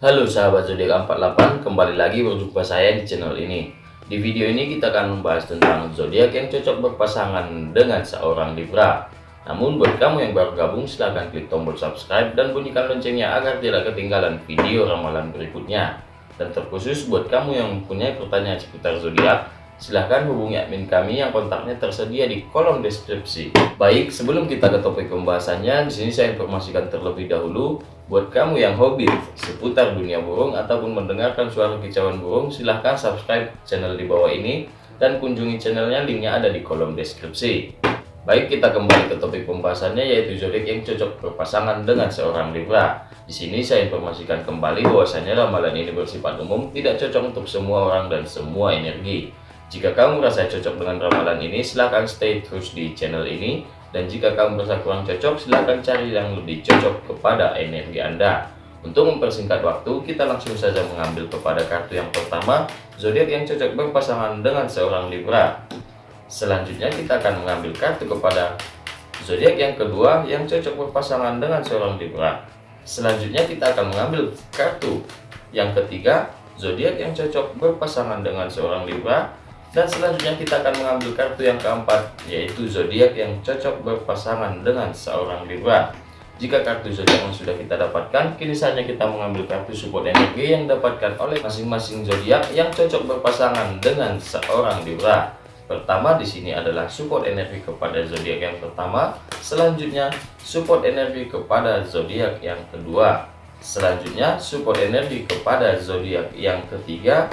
Halo sahabat zodiak 48, kembali lagi berjumpa saya di channel ini. Di video ini kita akan membahas tentang zodiak yang cocok berpasangan dengan seorang Libra. Namun buat kamu yang baru gabung silahkan klik tombol subscribe dan bunyikan loncengnya agar tidak ketinggalan video ramalan berikutnya. Dan terkhusus buat kamu yang mempunyai pertanyaan seputar zodiak, silahkan hubungi admin kami yang kontaknya tersedia di kolom deskripsi. Baik, sebelum kita ke topik pembahasannya, di sini saya informasikan terlebih dahulu buat kamu yang hobi seputar dunia burung ataupun mendengarkan suara kicauan burung, silahkan subscribe channel di bawah ini dan kunjungi channelnya, linknya ada di kolom deskripsi. Baik, kita kembali ke topik pembahasannya yaitu zodiak yang cocok berpasangan dengan seorang Libra. Di sini saya informasikan kembali bahwasanya ramalan ini bersifat umum, tidak cocok untuk semua orang dan semua energi. Jika kamu merasa cocok dengan ramalan ini, silahkan stay terus di channel ini. Dan jika kamu merasa kurang cocok, silahkan cari yang lebih cocok kepada energi Anda. Untuk mempersingkat waktu, kita langsung saja mengambil kepada kartu yang pertama, zodiak yang cocok berpasangan dengan seorang Libra. Selanjutnya kita akan mengambil kartu kepada zodiak yang kedua yang cocok berpasangan dengan seorang Libra. Selanjutnya kita akan mengambil kartu yang ketiga, zodiak yang cocok berpasangan dengan seorang Libra. Dan selanjutnya kita akan mengambil kartu yang keempat, yaitu zodiak yang cocok berpasangan dengan seorang Libra. Jika kartu zodiak yang sudah kita dapatkan, kini saatnya kita mengambil kartu support energi yang dapatkan oleh masing-masing zodiak yang cocok berpasangan dengan seorang Libra. Pertama di sini adalah support energi kepada zodiak yang pertama, selanjutnya support energi kepada zodiak yang kedua, selanjutnya support energi kepada zodiak yang ketiga,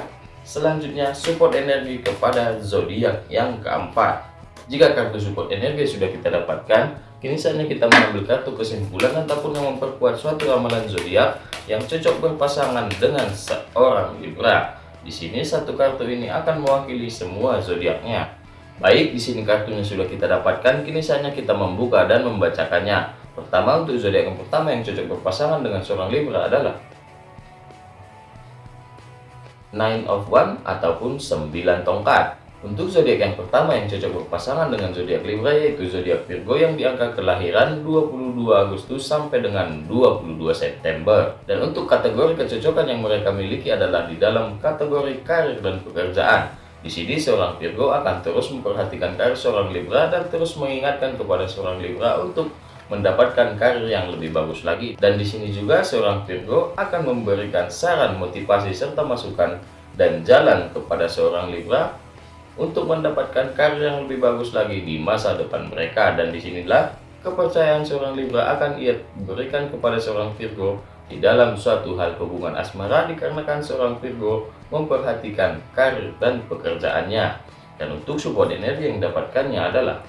Selanjutnya, support energi kepada zodiak yang keempat. Jika kartu support energi sudah kita dapatkan, kini saatnya kita mengambil kartu kesimpulan ataupun yang memperkuat suatu ramalan zodiak yang cocok berpasangan dengan seorang Libra. Di sini satu kartu ini akan mewakili semua zodiaknya. Baik, di sini kartunya sudah kita dapatkan, kini saatnya kita membuka dan membacakannya. Pertama, untuk zodiak yang pertama yang cocok berpasangan dengan seorang Libra adalah Nine of One ataupun 9 tongkat. Untuk zodiak yang pertama yang cocok berpasangan dengan zodiak Libra yaitu zodiak Virgo yang diangka kelahiran 22 Agustus sampai dengan 22 September. Dan untuk kategori kecocokan yang mereka miliki adalah di dalam kategori karir dan pekerjaan. Di sini seorang Virgo akan terus memperhatikan karir seorang Libra dan terus mengingatkan kepada seorang Libra untuk mendapatkan karir yang lebih bagus lagi. Dan di sini juga seorang Virgo akan memberikan saran, motivasi, serta masukan dan jalan kepada seorang Libra untuk mendapatkan karir yang lebih bagus lagi di masa depan mereka. Dan di sinilah kepercayaan seorang Libra akan ia berikan kepada seorang Virgo di dalam suatu hal hubungan asmara dikarenakan seorang Virgo memperhatikan karir dan pekerjaannya. Dan untuk support energi yang didapatkannya adalah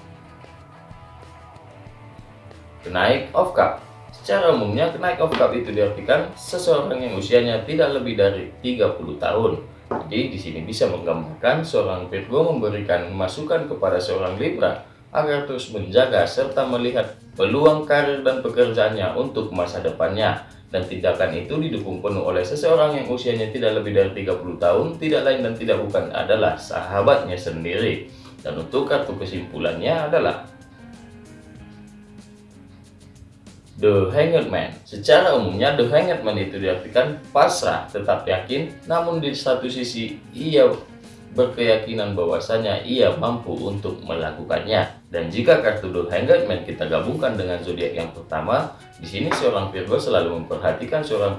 Kenaik of Cup Secara umumnya, kenaik of cup itu diartikan seseorang yang usianya tidak lebih dari 30 tahun. Jadi di sini bisa menggambarkan seorang Virgo memberikan masukan kepada seorang Libra agar terus menjaga serta melihat peluang karir dan pekerjaannya untuk masa depannya. Dan tindakan itu didukung penuh oleh seseorang yang usianya tidak lebih dari 30 tahun, tidak lain dan tidak bukan adalah sahabatnya sendiri. Dan untuk kartu kesimpulannya adalah The Hanged Man. Secara umumnya The Hanged Man itu diartikan pasrah, tetap yakin, namun di satu sisi ia berkeyakinan bahwasanya ia mampu untuk melakukannya. Dan jika kartu The Hanged Man kita gabungkan dengan zodiak yang pertama, di sini seorang Virgo selalu memperhatikan seorang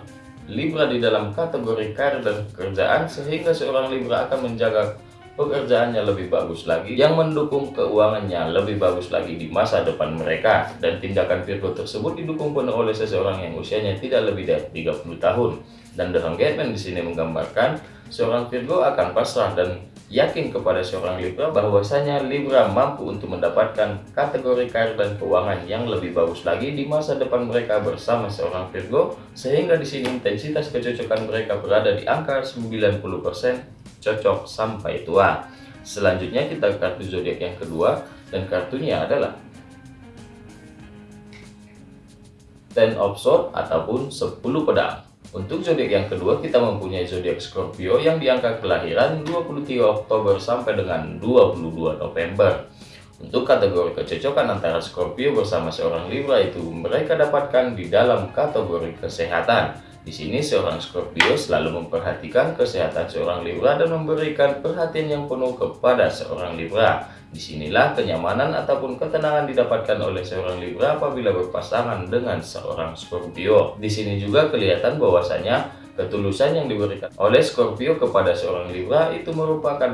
Libra di dalam kategori karir dan pekerjaan sehingga seorang Libra akan menjaga pekerjaannya lebih bagus lagi, yang mendukung keuangannya lebih bagus lagi di masa depan mereka. Dan tindakan Virgo tersebut didukung penuh oleh seseorang yang usianya tidak lebih dari 30 tahun. Dan The Hangman di sini menggambarkan seorang Virgo akan pasrah dan yakin kepada seorang Libra bahwasanya Libra mampu untuk mendapatkan kategori karir dan keuangan yang lebih bagus lagi di masa depan mereka bersama seorang Virgo sehingga di sini intensitas kecocokan mereka berada di angka 90% cocok sampai tua. Selanjutnya kita kartu zodiak yang kedua dan kartunya adalah Ten of Swords ataupun 10 pedang. Untuk zodiak yang kedua kita mempunyai zodiak Scorpio yang diangka kelahiran 23 Oktober sampai dengan 22 November. Untuk kategori kecocokan antara Scorpio bersama seorang Libra itu mereka dapatkan di dalam kategori kesehatan. Di sini seorang Scorpio selalu memperhatikan kesehatan seorang Libra dan memberikan perhatian yang penuh kepada seorang Libra. Di sinilah kenyamanan ataupun ketenangan didapatkan oleh seorang Libra apabila berpasangan dengan seorang Scorpio. Di sini juga kelihatan bahwasanya ketulusan yang diberikan oleh Scorpio kepada seorang Libra itu merupakan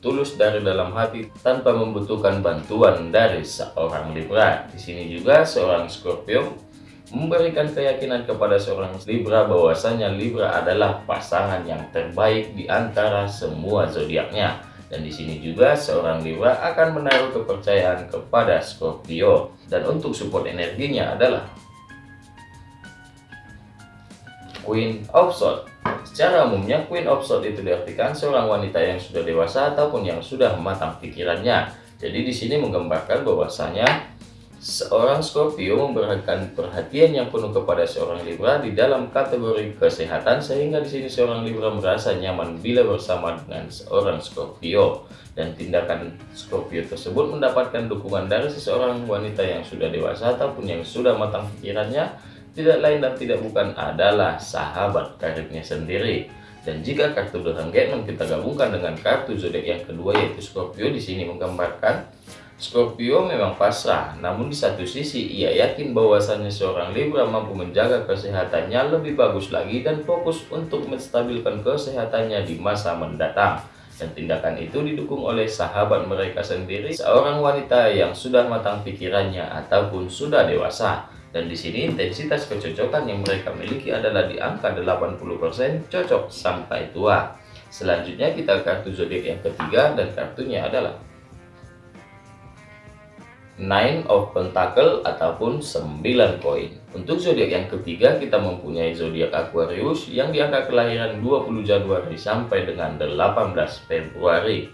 tulus dari dalam hati tanpa membutuhkan bantuan dari seorang Libra. Di sini juga seorang Scorpio memberikan keyakinan kepada seorang Libra bahwasanya Libra adalah pasangan yang terbaik di antara semua zodiaknya. Dan di sini juga seorang Libra akan menaruh kepercayaan kepada Scorpio. Dan untuk support energinya adalah Queen of Swords. Secara umumnya Queen of Swords itu diartikan seorang wanita yang sudah dewasa ataupun yang sudah matang pikirannya. Jadi di sini menggambarkan bahwasanya Seorang Scorpio memberikan perhatian yang penuh kepada seorang Libra di dalam kategori kesehatan sehingga di sini seorang Libra merasa nyaman bila bersama dengan seorang Scorpio dan tindakan Scorpio tersebut mendapatkan dukungan dari seseorang wanita yang sudah dewasa ataupun yang sudah matang pikirannya tidak lain dan tidak bukan adalah sahabat karibnya sendiri. Dan jika kartu The Hangman kita gabungkan dengan kartu zodiak yang kedua yaitu Scorpio di sini menggambarkan Scorpio memang pasrah, namun di satu sisi ia yakin bahwasannya seorang Libra mampu menjaga kesehatannya lebih bagus lagi dan fokus untuk menstabilkan kesehatannya di masa mendatang. Dan tindakan itu didukung oleh sahabat mereka sendiri, seorang wanita yang sudah matang pikirannya ataupun sudah dewasa. Dan di sini intensitas kecocokan yang mereka miliki adalah di angka 80% cocok sampai tua. Selanjutnya kita kartu zodiak yang ketiga dan kartunya adalah Nine of Pentacle ataupun 9 koin. Untuk zodiak yang ketiga kita mempunyai zodiak Aquarius yang di angka kelahiran 20 Januari sampai dengan 18 Februari.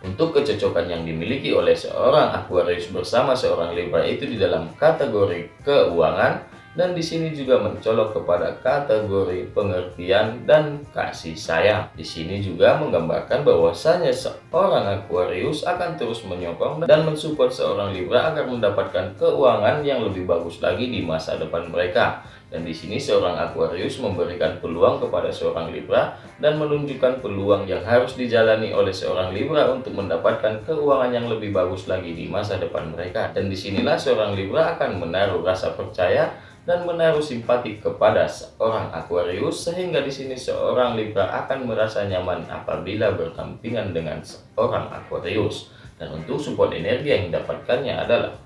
Untuk kecocokan yang dimiliki oleh seorang Aquarius bersama seorang Libra itu di dalam kategori keuangan, dan di sini juga mencolok kepada kategori pengertian dan kasih sayang. Di sini juga menggambarkan bahwasanya seorang Aquarius akan terus menyokong dan mensupport seorang Libra agar mendapatkan keuangan yang lebih bagus lagi di masa depan mereka. Dan di sini seorang Aquarius memberikan peluang kepada seorang Libra dan menunjukkan peluang yang harus dijalani oleh seorang Libra untuk mendapatkan keuangan yang lebih bagus lagi di masa depan mereka. Dan di sinilah seorang Libra akan menaruh rasa percaya dan menaruh simpati kepada seorang Aquarius sehingga di sini seorang Libra akan merasa nyaman apabila berdampingan dengan seorang Aquarius dan untuk support energi yang didapatkannya adalah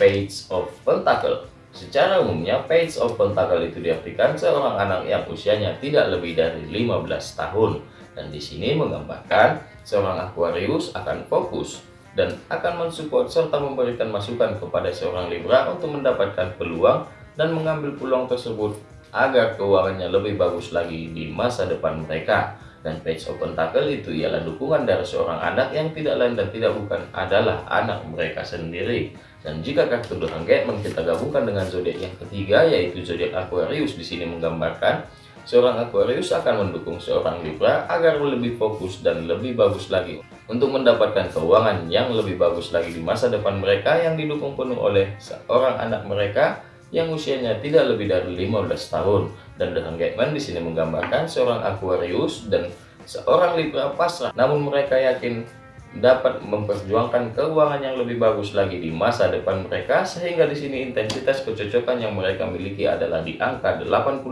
Page of Pentacle Secara umumnya, Page of Pentacle itu diartikan seorang anak yang usianya tidak lebih dari 15 tahun. Dan di sini menggambarkan seorang Aquarius akan fokus dan akan mensupport serta memberikan masukan kepada seorang Libra untuk mendapatkan peluang dan mengambil peluang tersebut agar keuangannya lebih bagus lagi di masa depan mereka. Dan Page of Pentacle itu ialah dukungan dari seorang anak yang tidak lain dan tidak bukan adalah anak mereka sendiri. Dan jika kartu The Hangman kita gabungkan dengan zodiak yang ketiga yaitu zodiak Aquarius di sini menggambarkan seorang Aquarius akan mendukung seorang Libra agar lebih fokus dan lebih bagus lagi untuk mendapatkan keuangan yang lebih bagus lagi di masa depan mereka yang didukung penuh oleh seorang anak mereka yang usianya tidak lebih dari 15 tahun dan dengan Gateman di sini menggambarkan seorang Aquarius dan seorang Libra pasrah namun mereka yakin dapat memperjuangkan keuangan yang lebih bagus lagi di masa depan mereka sehingga di sini intensitas kecocokan yang mereka miliki adalah di angka 89%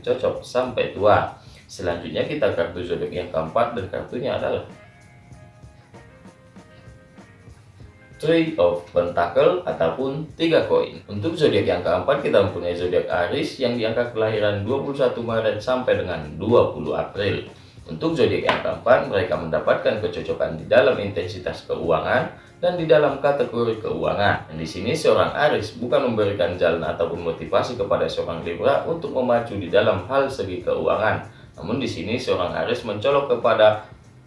cocok sampai tua. Selanjutnya kita kartu zodiak yang keempat dan kartunya adalah Three of Pentacle ataupun tiga koin. Untuk zodiak yang keempat kita mempunyai zodiak Aries yang diangka kelahiran 21 Maret sampai dengan 20 April. Untuk zodiak yang keempat mereka mendapatkan kecocokan di dalam intensitas keuangan dan di dalam kategori keuangan. Dan di sini seorang Aries bukan memberikan jalan ataupun motivasi kepada seorang Libra untuk memacu di dalam hal segi keuangan. Namun di sini seorang Aries mencolok kepada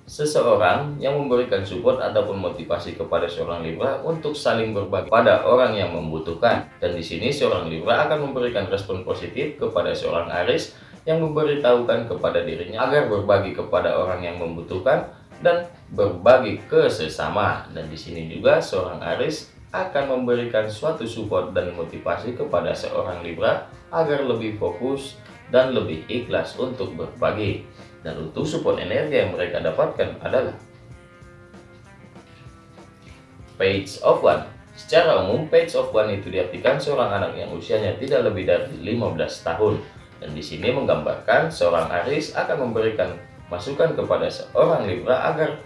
seseorang yang memberikan support ataupun motivasi kepada seorang Libra untuk saling berbagi pada orang yang membutuhkan. Dan di sini seorang Libra akan memberikan respon positif kepada seorang Aris yang memberitahukan kepada dirinya agar berbagi kepada orang yang membutuhkan dan berbagi ke sesama. Dan di sini juga seorang Aris akan memberikan suatu support dan motivasi kepada seorang Libra agar lebih fokus dan lebih ikhlas untuk berbagi. Dan untuk support energi yang mereka dapatkan adalah Page of One. Secara umum, Page of One itu diartikan seorang anak yang usianya tidak lebih dari 15 tahun. Dan di sini menggambarkan seorang Aris akan memberikan masukan kepada seorang Libra agar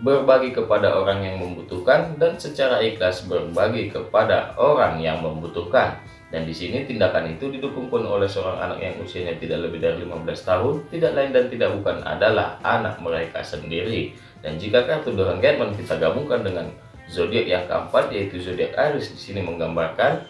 berbagi kepada orang yang membutuhkan dan secara ikhlas berbagi kepada orang yang membutuhkan. Dan di sini tindakan itu didukung pun oleh seorang anak yang usianya tidak lebih dari 15 tahun, tidak lain dan tidak bukan adalah anak mereka sendiri. Dan jika kartu The Hangman kita gabungkan dengan zodiak yang keempat yaitu zodiak Aries di sini menggambarkan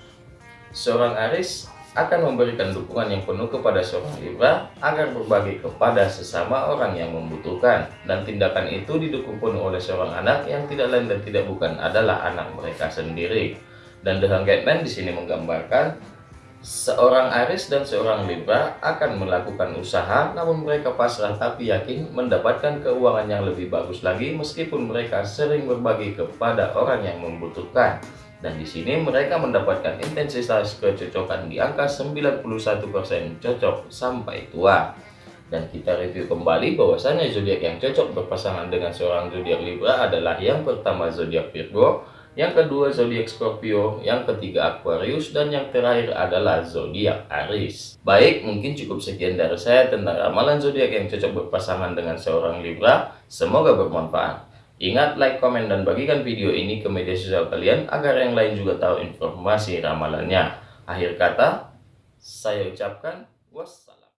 seorang Aries akan memberikan dukungan yang penuh kepada seorang Libra agar berbagi kepada sesama orang yang membutuhkan dan tindakan itu didukung penuh oleh seorang anak yang tidak lain dan tidak bukan adalah anak mereka sendiri dan The Hanged Man di sini menggambarkan seorang Aries dan seorang Libra akan melakukan usaha namun mereka pasrah tapi yakin mendapatkan keuangan yang lebih bagus lagi meskipun mereka sering berbagi kepada orang yang membutuhkan dan di sini mereka mendapatkan intensitas kecocokan di angka 91% cocok sampai tua. Dan kita review kembali bahwasannya zodiak yang cocok berpasangan dengan seorang zodiak Libra adalah yang pertama zodiak Virgo, yang kedua zodiak Scorpio, yang ketiga Aquarius, dan yang terakhir adalah zodiak Aries. Baik, mungkin cukup sekian dari saya tentang ramalan zodiak yang cocok berpasangan dengan seorang Libra. Semoga bermanfaat. Ingat like, komen, dan bagikan video ini ke media sosial kalian agar yang lain juga tahu informasi ramalannya. Akhir kata, saya ucapkan wassalam.